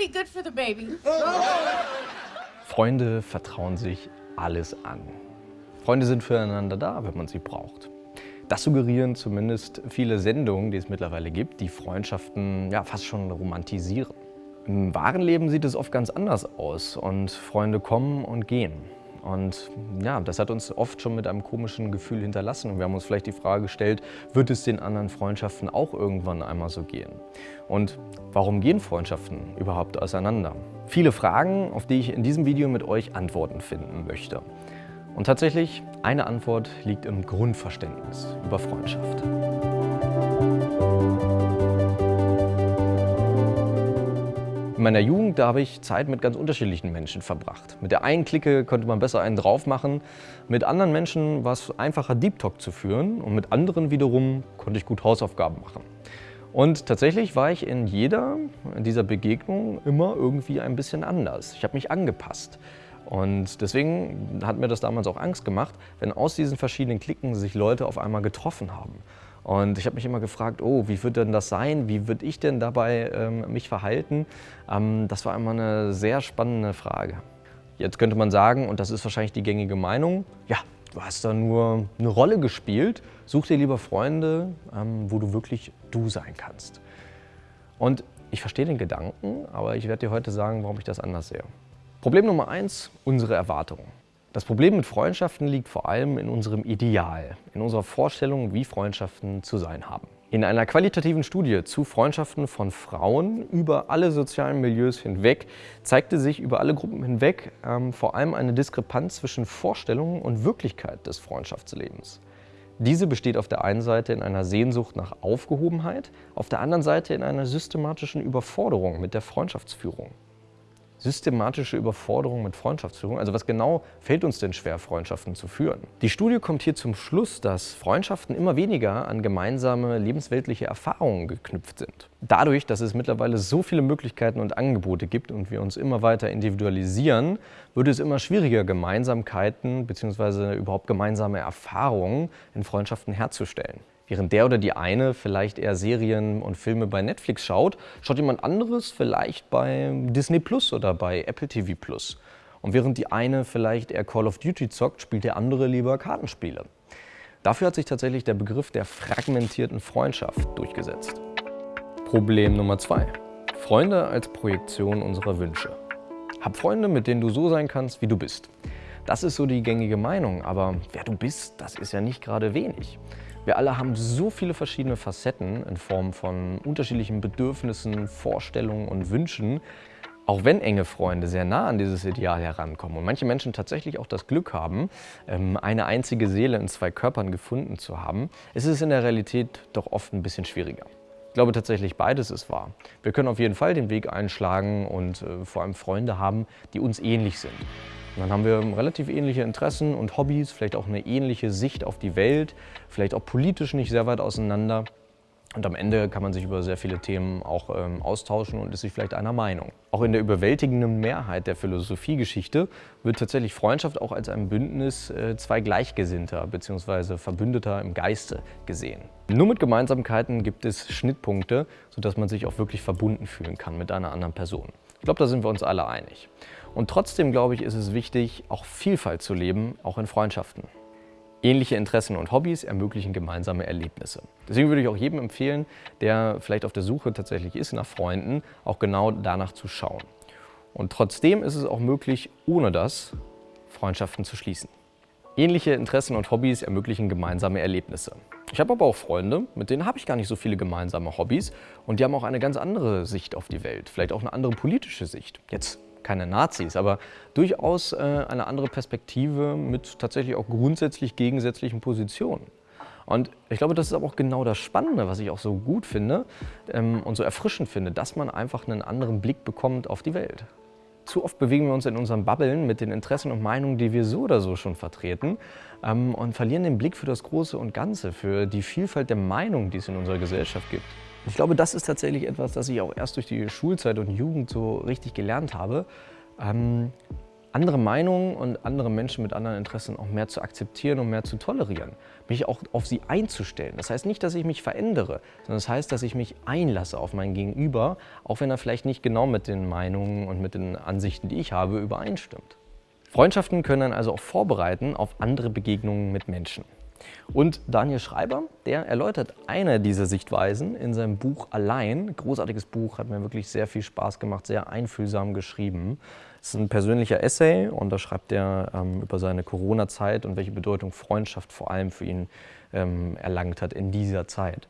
be good for the baby. Freunde vertrauen sich alles an. Freunde sind füreinander da, wenn man sie braucht. Das suggerieren zumindest viele Sendungen, die es mittlerweile gibt, die Freundschaften ja, fast schon romantisieren. Im wahren Leben sieht es oft ganz anders aus und Freunde kommen und gehen. Und ja, das hat uns oft schon mit einem komischen Gefühl hinterlassen. Und wir haben uns vielleicht die Frage gestellt, wird es den anderen Freundschaften auch irgendwann einmal so gehen? Und warum gehen Freundschaften überhaupt auseinander? Viele Fragen, auf die ich in diesem Video mit euch Antworten finden möchte. Und tatsächlich, eine Antwort liegt im Grundverständnis über Freundschaft. In meiner Jugend habe ich Zeit mit ganz unterschiedlichen Menschen verbracht. Mit der einen Clique konnte man besser einen drauf machen, mit anderen Menschen war es einfacher, Deep Talk zu führen und mit anderen wiederum konnte ich gut Hausaufgaben machen. Und tatsächlich war ich in jeder dieser Begegnungen immer irgendwie ein bisschen anders. Ich habe mich angepasst. Und deswegen hat mir das damals auch Angst gemacht, wenn aus diesen verschiedenen Klicken sich Leute auf einmal getroffen haben. Und ich habe mich immer gefragt, oh, wie wird denn das sein? Wie würde ich denn dabei ähm, mich verhalten? Ähm, das war immer eine sehr spannende Frage. Jetzt könnte man sagen, und das ist wahrscheinlich die gängige Meinung, ja, du hast da nur eine Rolle gespielt, such dir lieber Freunde, ähm, wo du wirklich du sein kannst. Und ich verstehe den Gedanken, aber ich werde dir heute sagen, warum ich das anders sehe. Problem Nummer eins, unsere Erwartungen. Das Problem mit Freundschaften liegt vor allem in unserem Ideal, in unserer Vorstellung, wie Freundschaften zu sein haben. In einer qualitativen Studie zu Freundschaften von Frauen über alle sozialen Milieus hinweg zeigte sich über alle Gruppen hinweg ähm, vor allem eine Diskrepanz zwischen Vorstellungen und Wirklichkeit des Freundschaftslebens. Diese besteht auf der einen Seite in einer Sehnsucht nach Aufgehobenheit, auf der anderen Seite in einer systematischen Überforderung mit der Freundschaftsführung systematische Überforderung mit Freundschaftsführung? Also was genau fällt uns denn schwer, Freundschaften zu führen? Die Studie kommt hier zum Schluss, dass Freundschaften immer weniger an gemeinsame lebensweltliche Erfahrungen geknüpft sind. Dadurch, dass es mittlerweile so viele Möglichkeiten und Angebote gibt und wir uns immer weiter individualisieren, wird es immer schwieriger, Gemeinsamkeiten bzw. überhaupt gemeinsame Erfahrungen in Freundschaften herzustellen. Während der oder die eine vielleicht eher Serien und Filme bei Netflix schaut, schaut jemand anderes vielleicht bei Disney Plus oder bei Apple TV Plus. Und während die eine vielleicht eher Call of Duty zockt, spielt der andere lieber Kartenspiele. Dafür hat sich tatsächlich der Begriff der fragmentierten Freundschaft durchgesetzt. Problem Nummer zwei: Freunde als Projektion unserer Wünsche. Hab Freunde, mit denen du so sein kannst, wie du bist. Das ist so die gängige Meinung, aber wer du bist, das ist ja nicht gerade wenig. Wir alle haben so viele verschiedene Facetten in Form von unterschiedlichen Bedürfnissen, Vorstellungen und Wünschen, auch wenn enge Freunde sehr nah an dieses Ideal herankommen und manche Menschen tatsächlich auch das Glück haben, ähm, eine einzige Seele in zwei Körpern gefunden zu haben, ist es in der Realität doch oft ein bisschen schwieriger. Ich glaube tatsächlich, beides ist wahr. Wir können auf jeden Fall den Weg einschlagen und äh, vor allem Freunde haben, die uns ähnlich sind. Und dann haben wir relativ ähnliche Interessen und Hobbys, vielleicht auch eine ähnliche Sicht auf die Welt, vielleicht auch politisch nicht sehr weit auseinander. Und am Ende kann man sich über sehr viele Themen auch ähm, austauschen und ist sich vielleicht einer Meinung. Auch in der überwältigenden Mehrheit der Philosophiegeschichte wird tatsächlich Freundschaft auch als ein Bündnis äh, zwei Gleichgesinnter bzw. Verbündeter im Geiste gesehen. Nur mit Gemeinsamkeiten gibt es Schnittpunkte, sodass man sich auch wirklich verbunden fühlen kann mit einer anderen Person. Ich glaube, da sind wir uns alle einig. Und trotzdem, glaube ich, ist es wichtig, auch Vielfalt zu leben, auch in Freundschaften. Ähnliche Interessen und Hobbys ermöglichen gemeinsame Erlebnisse. Deswegen würde ich auch jedem empfehlen, der vielleicht auf der Suche tatsächlich ist nach Freunden, auch genau danach zu schauen. Und trotzdem ist es auch möglich, ohne das Freundschaften zu schließen. Ähnliche Interessen und Hobbys ermöglichen gemeinsame Erlebnisse. Ich habe aber auch Freunde, mit denen habe ich gar nicht so viele gemeinsame Hobbys und die haben auch eine ganz andere Sicht auf die Welt, vielleicht auch eine andere politische Sicht. Jetzt keine Nazis, aber durchaus äh, eine andere Perspektive mit tatsächlich auch grundsätzlich gegensätzlichen Positionen. Und ich glaube, das ist aber auch genau das Spannende, was ich auch so gut finde ähm, und so erfrischend finde, dass man einfach einen anderen Blick bekommt auf die Welt. Zu oft bewegen wir uns in unseren Bubbeln mit den Interessen und Meinungen, die wir so oder so schon vertreten ähm, und verlieren den Blick für das Große und Ganze, für die Vielfalt der Meinungen, die es in unserer Gesellschaft gibt. Ich glaube, das ist tatsächlich etwas, das ich auch erst durch die Schulzeit und Jugend so richtig gelernt habe. Ähm, andere Meinungen und andere Menschen mit anderen Interessen auch mehr zu akzeptieren und mehr zu tolerieren. Mich auch auf sie einzustellen. Das heißt nicht, dass ich mich verändere, sondern das heißt, dass ich mich einlasse auf mein Gegenüber, auch wenn er vielleicht nicht genau mit den Meinungen und mit den Ansichten, die ich habe, übereinstimmt. Freundschaften können dann also auch vorbereiten auf andere Begegnungen mit Menschen. Und Daniel Schreiber, der erläutert eine dieser Sichtweisen in seinem Buch Allein. Großartiges Buch, hat mir wirklich sehr viel Spaß gemacht, sehr einfühlsam geschrieben. Es ist ein persönlicher Essay und da schreibt er ähm, über seine Corona-Zeit und welche Bedeutung Freundschaft vor allem für ihn ähm, erlangt hat in dieser Zeit.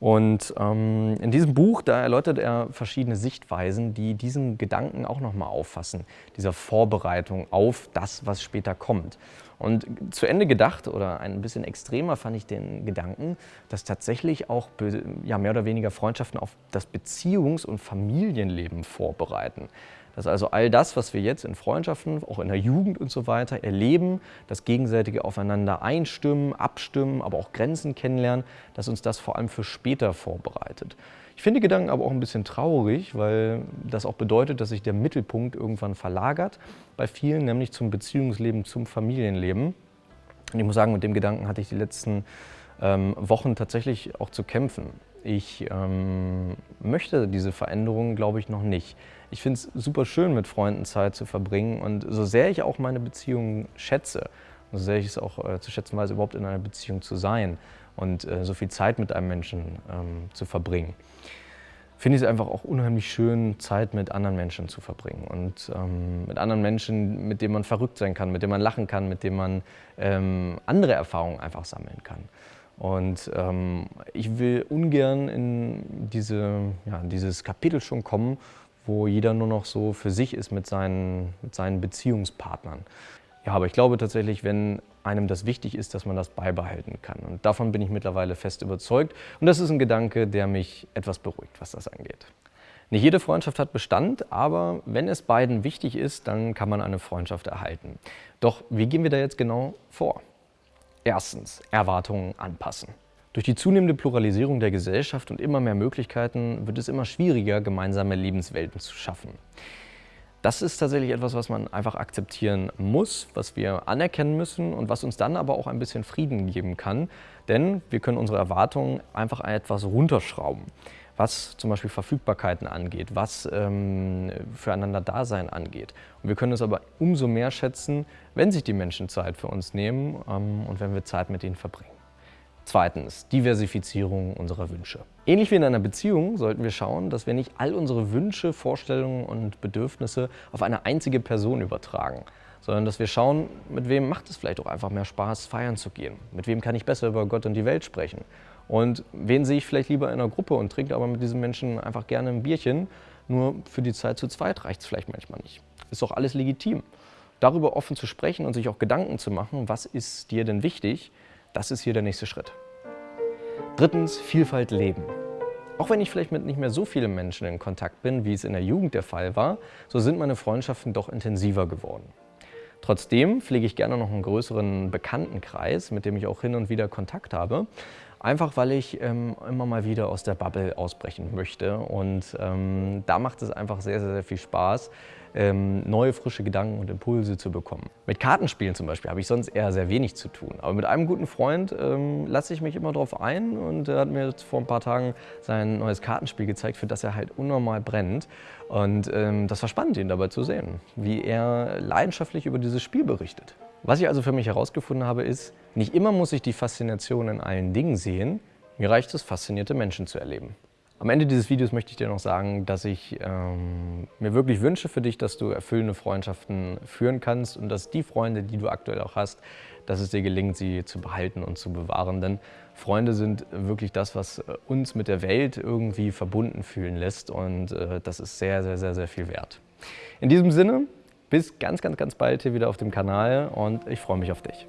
Und ähm, in diesem Buch, da erläutert er verschiedene Sichtweisen, die diesen Gedanken auch nochmal auffassen, dieser Vorbereitung auf das, was später kommt. Und zu Ende gedacht oder ein bisschen extremer fand ich den Gedanken, dass tatsächlich auch ja, mehr oder weniger Freundschaften auf das Beziehungs- und Familienleben vorbereiten. Dass also all das, was wir jetzt in Freundschaften, auch in der Jugend und so weiter erleben, das gegenseitige Aufeinander einstimmen, abstimmen, aber auch Grenzen kennenlernen, dass uns das vor allem für später vorbereitet. Ich finde Gedanken aber auch ein bisschen traurig, weil das auch bedeutet, dass sich der Mittelpunkt irgendwann verlagert bei vielen, nämlich zum Beziehungsleben, zum Familienleben. Und ich muss sagen, mit dem Gedanken hatte ich die letzten ähm, Wochen tatsächlich auch zu kämpfen. Ich ähm, möchte diese Veränderung, glaube ich, noch nicht. Ich finde es super schön, mit Freunden Zeit zu verbringen und so sehr ich auch meine Beziehung schätze, so sehr ich es auch äh, zu schätzen weiß, überhaupt in einer Beziehung zu sein und äh, so viel Zeit mit einem Menschen ähm, zu verbringen, finde ich es einfach auch unheimlich schön, Zeit mit anderen Menschen zu verbringen und ähm, mit anderen Menschen, mit denen man verrückt sein kann, mit denen man lachen kann, mit denen man ähm, andere Erfahrungen einfach sammeln kann. Und ähm, ich will ungern in diese, ja, dieses Kapitel schon kommen, wo jeder nur noch so für sich ist mit seinen, mit seinen Beziehungspartnern. Ja, aber ich glaube tatsächlich, wenn einem das wichtig ist, dass man das beibehalten kann. Und davon bin ich mittlerweile fest überzeugt. Und das ist ein Gedanke, der mich etwas beruhigt, was das angeht. Nicht jede Freundschaft hat Bestand, aber wenn es beiden wichtig ist, dann kann man eine Freundschaft erhalten. Doch wie gehen wir da jetzt genau vor? Erstens, Erwartungen anpassen. Durch die zunehmende Pluralisierung der Gesellschaft und immer mehr Möglichkeiten wird es immer schwieriger, gemeinsame Lebenswelten zu schaffen. Das ist tatsächlich etwas, was man einfach akzeptieren muss, was wir anerkennen müssen und was uns dann aber auch ein bisschen Frieden geben kann. Denn wir können unsere Erwartungen einfach etwas runterschrauben, was zum Beispiel Verfügbarkeiten angeht, was ähm, füreinander Dasein angeht. Und wir können es aber umso mehr schätzen, wenn sich die Menschen Zeit für uns nehmen ähm, und wenn wir Zeit mit ihnen verbringen. Zweitens, Diversifizierung unserer Wünsche. Ähnlich wie in einer Beziehung sollten wir schauen, dass wir nicht all unsere Wünsche, Vorstellungen und Bedürfnisse auf eine einzige Person übertragen, sondern dass wir schauen, mit wem macht es vielleicht auch einfach mehr Spaß, feiern zu gehen. Mit wem kann ich besser über Gott und die Welt sprechen. Und wen sehe ich vielleicht lieber in einer Gruppe und trinke aber mit diesen Menschen einfach gerne ein Bierchen, nur für die Zeit zu zweit reicht es vielleicht manchmal nicht. Ist doch alles legitim. Darüber offen zu sprechen und sich auch Gedanken zu machen, was ist dir denn wichtig, das ist hier der nächste Schritt. Drittens, Vielfalt leben. Auch wenn ich vielleicht mit nicht mehr so vielen Menschen in Kontakt bin, wie es in der Jugend der Fall war, so sind meine Freundschaften doch intensiver geworden. Trotzdem pflege ich gerne noch einen größeren Bekanntenkreis, mit dem ich auch hin und wieder Kontakt habe. Einfach weil ich ähm, immer mal wieder aus der Bubble ausbrechen möchte. Und ähm, da macht es einfach sehr, sehr, sehr viel Spaß, ähm, neue, frische Gedanken und Impulse zu bekommen. Mit Kartenspielen zum Beispiel habe ich sonst eher sehr wenig zu tun. Aber mit einem guten Freund ähm, lasse ich mich immer darauf ein und er hat mir vor ein paar Tagen sein neues Kartenspiel gezeigt, für das er halt unnormal brennt. Und ähm, das war spannend, ihn dabei zu sehen, wie er leidenschaftlich über dieses Spiel berichtet. Was ich also für mich herausgefunden habe, ist, nicht immer muss ich die Faszination in allen Dingen sehen, mir reicht es, faszinierte Menschen zu erleben. Am Ende dieses Videos möchte ich dir noch sagen, dass ich ähm, mir wirklich wünsche für dich, dass du erfüllende Freundschaften führen kannst und dass die Freunde, die du aktuell auch hast, dass es dir gelingt, sie zu behalten und zu bewahren. Denn Freunde sind wirklich das, was uns mit der Welt irgendwie verbunden fühlen lässt und äh, das ist sehr, sehr, sehr, sehr viel wert. In diesem Sinne, bis ganz, ganz, ganz bald hier wieder auf dem Kanal und ich freue mich auf dich.